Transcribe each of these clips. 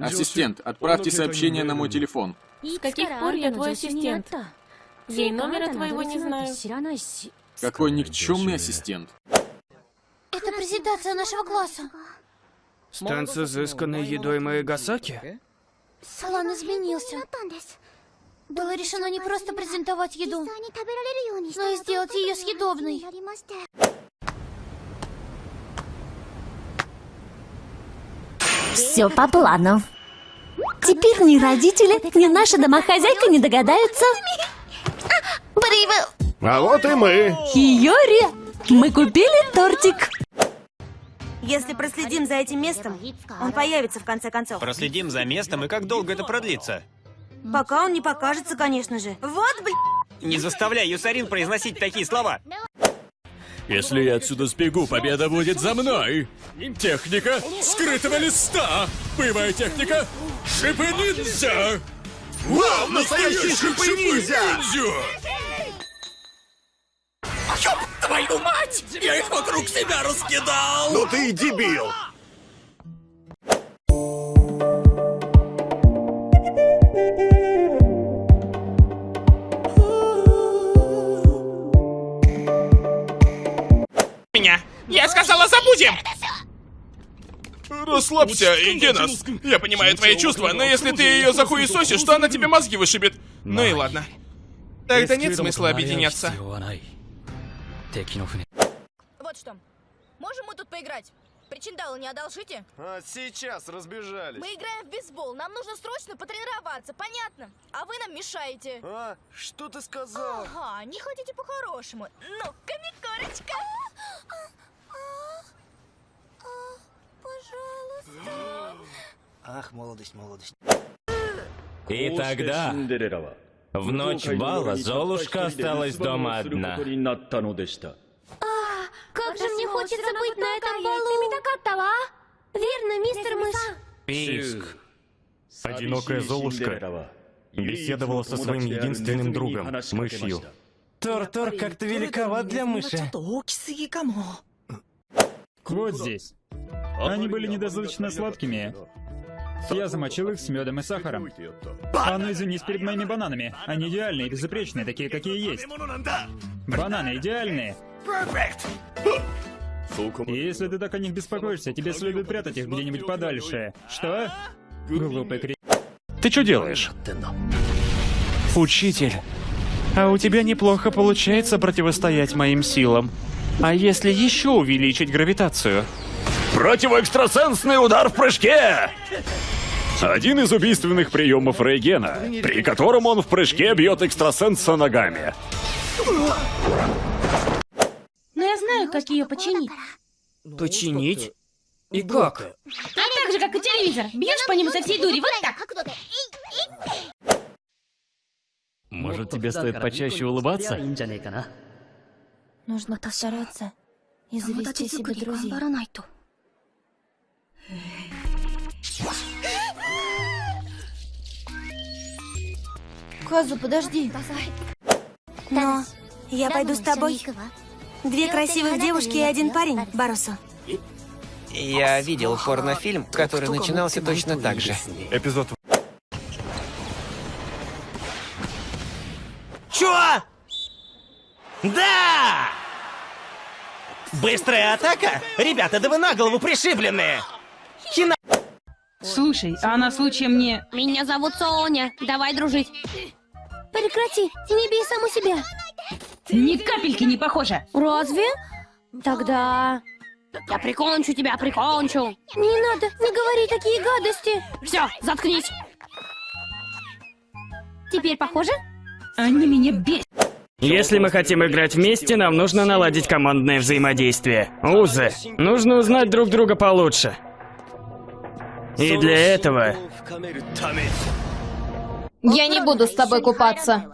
Ассистент, отправьте сообщение на мой телефон. С каких пор я твой ассистент? Я и номера твоего не знаю. Какой никчемный ассистент. Это презентация нашего класса. Стенд с изысканной едой Маэгасаки? Салон изменился. Было решено не просто презентовать еду, но и сделать ее съедобной. Все по плану. Теперь ни родители, ни наша домохозяйка не догадаются. А вот и мы. Хиори, мы купили тортик. Если проследим за этим местом, он появится в конце концов. Проследим за местом и как долго это продлится? Пока он не покажется, конечно же. Вот, блин. Не заставляй Юсарин произносить такие слова. Если я отсюда сбегу, победа будет за мной. Техника скрытого листа. Боевая техника шипы ниндзя. Вау, настоящий шипы-ниндзя! Ёб твою мать! Я их вокруг себя раскидал! Ну ты и дебил! Расслабься, Генас. Я понимаю твои чувства, но если ты ее захуесосишь, то она тебе мозги вышибет. Ну и ладно. Тогда нет смысла объединяться. Вот что. Можем мы тут поиграть? Причиндалы не одолжите? А сейчас разбежались. Мы играем в бейсбол. Нам нужно срочно потренироваться, понятно? А вы нам мешаете. А, что ты сказал? Ага, не хотите по-хорошему. Ну, комикорочка. Ах, молодость, молодость. И тогда, в ночь бала, Золушка осталась дома одна. Как же мне хочется быть на этом балу. Верно, мистер Мышь? Писк. Одинокая Золушка беседовала со своим единственным другом, мышью. Тор-Тор как-то великоват для мыши. Вот здесь. Они были недостаточно сладкими. Я замочил их с медом и сахаром. А ну извинись перед моими бананами. Они идеальные, безупречные, такие, какие есть. Бананы идеальные. И если ты так о них беспокоишься, тебе следует прятать их где-нибудь подальше. Что? Глупый кри... Ты что делаешь? Учитель, а у тебя неплохо получается противостоять моим силам. А если еще увеличить гравитацию? Противоэкстрасенсный удар в прыжке! Один из убийственных приемов Рейгена, при котором он в прыжке бьет экстрасенса ногами. Но я знаю, как ее починить. Починить? И как? А так же, как и телевизор. Бьешь по нему со всей дури, вот так. Может, тебе стоит почаще улыбаться? Нужно постараться и завести себе друзей. Казу, подожди. Но я пойду с тобой. Две красивых девушки и один парень, Барусу. Я видел порнофильм, который начинался точно так же. Эпизод Чё? Да! Быстрая атака? Ребята, да вы на голову пришибленные! Слушай, а на случай мне... Меня зовут Соня. Давай дружить. Прекрати, не бей саму себя. Ни капельки не похоже. Разве? Тогда... Я прикончу тебя, прикончу. Не надо, не говори такие гадости. Все, заткнись. Теперь похоже? Они меня бесят. Если мы хотим играть вместе, нам нужно наладить командное взаимодействие. Узы. Нужно узнать друг друга получше. И для этого... Я не буду с тобой купаться.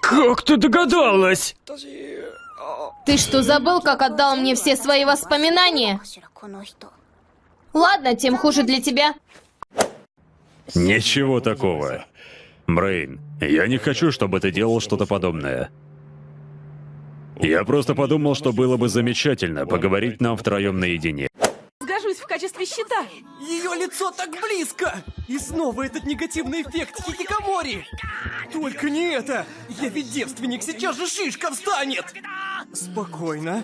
Как ты догадалась? Ты что, забыл, как отдал мне все свои воспоминания? Ладно, тем хуже для тебя. Ничего такого. Брейн, я не хочу, чтобы ты делал что-то подобное. Я просто подумал, что было бы замечательно поговорить нам втроем наедине. Качестве щита. Ее лицо так близко! И снова этот негативный эффект хикикамори! Только не это! Я ведь девственник, сейчас же шишка встанет! Спокойно.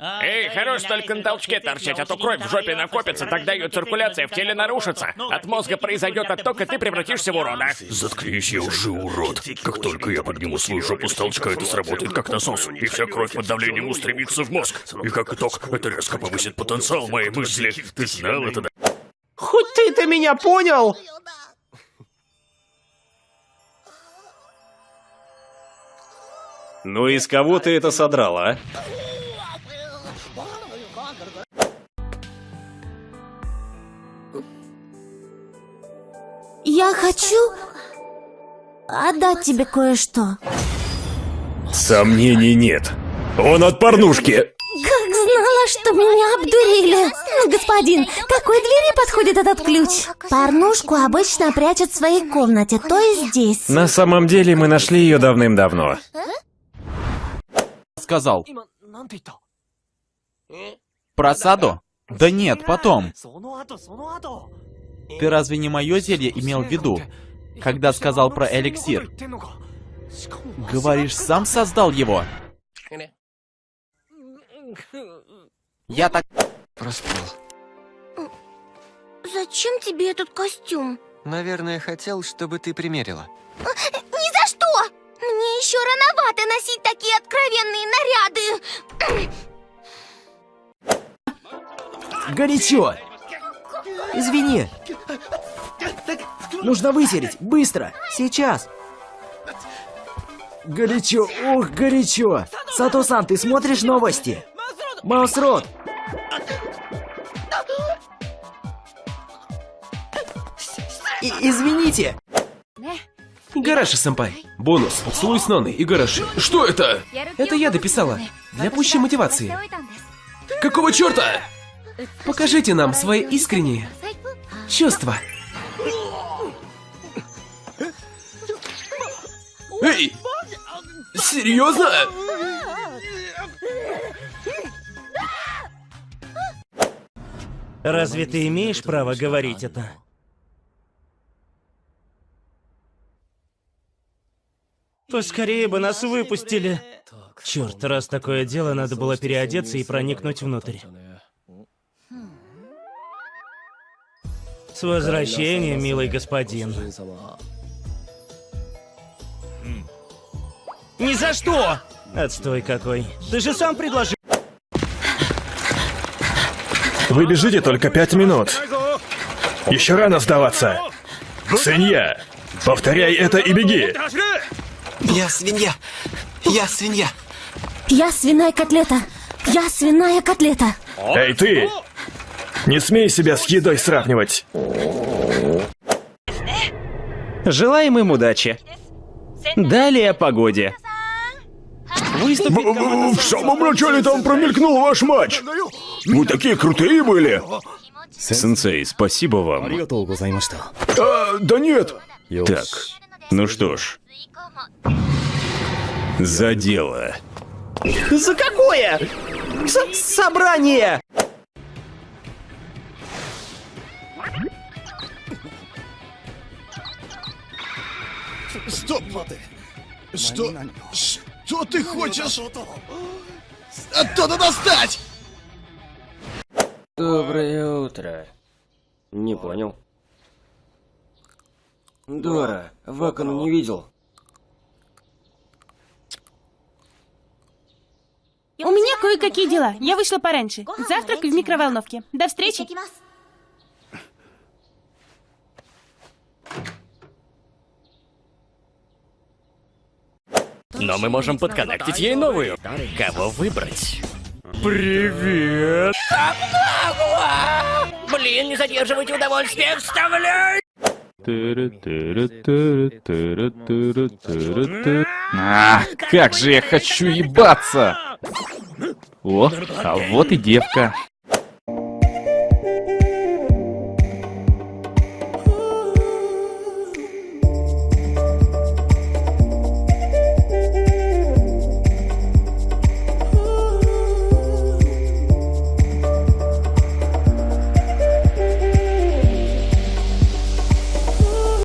Эй, хорош только на толчке торчать, а то кровь в жопе накопится, тогда ее циркуляция в теле нарушится. От мозга произойдет отток, и ты превратишься в урода. Заткнись, я уже урод. Как только я подниму свою жопу с толчка, это сработает как насос, и вся кровь под давлением устремится в мозг. И как итог, это резко повысит потенциал моей мысли. Ты знал это, да? Хоть ты-то меня понял! Ну и с кого ты это содрал, а? Хочу отдать тебе кое-что. Сомнений нет. Он от порнушки. Как знала, что меня обдурили. Ну, господин, к какой двери подходит этот ключ? Порнушку обычно прячут в своей комнате, то есть здесь. На самом деле мы нашли ее давным-давно. Сказал. Про Саду? Да нет, потом. Ты разве не мое зелье имел в виду, когда сказал про эликсир? Говоришь, сам создал его? Я так... Проспал. Зачем тебе этот костюм? Наверное, хотел, чтобы ты примерила. Ни за что! Мне еще рановато носить такие откровенные наряды. Горячо! Извини. Нужно вытереть. Быстро. Сейчас. Горячо. Ох, горячо. Сато-сан, ты смотришь новости? Маусрот. И извините. Гараши-сэмпай. Бонус. Поцелуй с Ноной и Гараши. Что это? Это я дописала. Для пущей мотивации. Какого черта? Покажите нам свои искренние чувства. Серьезно? Разве ты имеешь право говорить это? Поскорее бы нас выпустили. Черт, раз такое дело, надо было переодеться и проникнуть внутрь. С возвращением, милый господин. Ни за что! Отстой какой. Ты же сам предложил. Вы бежите только пять минут. Еще рано сдаваться. Свинья, повторяй это и беги. Я свинья. Я свинья. Я свиная котлета. Я свиная котлета. Эй, ты! Не смей себя с едой сравнивать. Желаем им удачи. Далее о погоде. Выступит команда В самом начале там промелькнул ваш матч. Вы такие крутые были. Сенсей, спасибо вам. А, да нет. Так, ну что ж. За дело. За какое? За собрание! Стоп! Что? Что ты хочешь? Оттуда достать! Доброе утро. Не понял. Дора, Вакану не видел. У меня кое-какие дела. Я вышла пораньше. Завтрак в микроволновке. До встречи. Но мы можем подконнектить ей новую. Кого выбрать? Привет! Блин, не задерживайте удовольствие, вставляй! А, как же я хочу ебаться! О, а вот и девка.